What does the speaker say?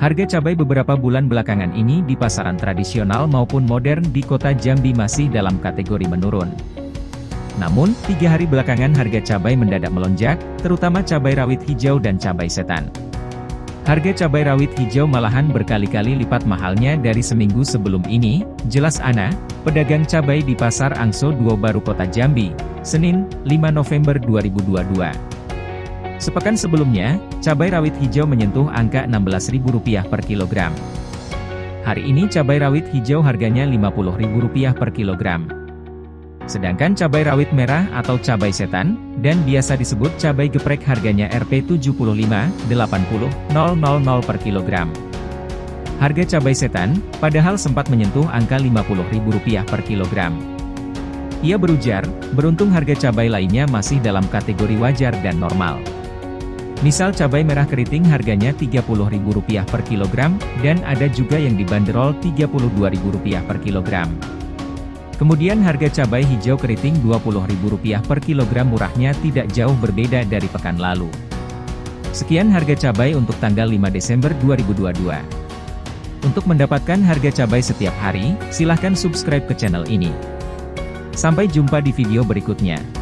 Harga cabai beberapa bulan belakangan ini di pasaran tradisional maupun modern di kota Jambi masih dalam kategori menurun. Namun, tiga hari belakangan harga cabai mendadak melonjak, terutama cabai rawit hijau dan cabai setan. Harga cabai rawit hijau malahan berkali-kali lipat mahalnya dari seminggu sebelum ini, jelas Ana, pedagang cabai di Pasar Angso 2 Baru Kota Jambi, Senin, 5 November 2022. Sepekan sebelumnya, cabai rawit hijau menyentuh angka Rp16.000 per kilogram. Hari ini cabai rawit hijau harganya Rp50.000 per kilogram. Sedangkan cabai rawit merah atau cabai setan, dan biasa disebut cabai geprek harganya Rp75.80.000 per kilogram. Harga cabai setan, padahal sempat menyentuh angka Rp50.000 per kilogram. Ia berujar, beruntung harga cabai lainnya masih dalam kategori wajar dan normal. Misal cabai merah keriting harganya Rp30.000 per kilogram, dan ada juga yang dibanderol Rp32.000 per kilogram. Kemudian harga cabai hijau keriting Rp20.000 per kilogram murahnya tidak jauh berbeda dari pekan lalu. Sekian harga cabai untuk tanggal 5 Desember 2022. Untuk mendapatkan harga cabai setiap hari, silahkan subscribe ke channel ini. Sampai jumpa di video berikutnya.